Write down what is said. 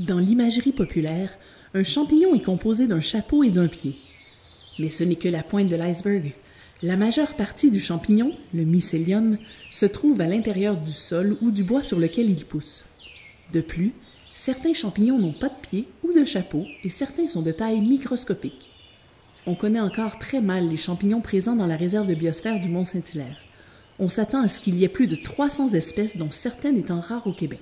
Dans l'imagerie populaire, un champignon est composé d'un chapeau et d'un pied. Mais ce n'est que la pointe de l'iceberg. La majeure partie du champignon, le mycélium, se trouve à l'intérieur du sol ou du bois sur lequel il pousse. De plus, certains champignons n'ont pas de pied ou de chapeau et certains sont de taille microscopique. On connaît encore très mal les champignons présents dans la réserve de biosphère du Mont Saint-Hilaire. On s'attend à ce qu'il y ait plus de 300 espèces dont certaines étant rares au Québec.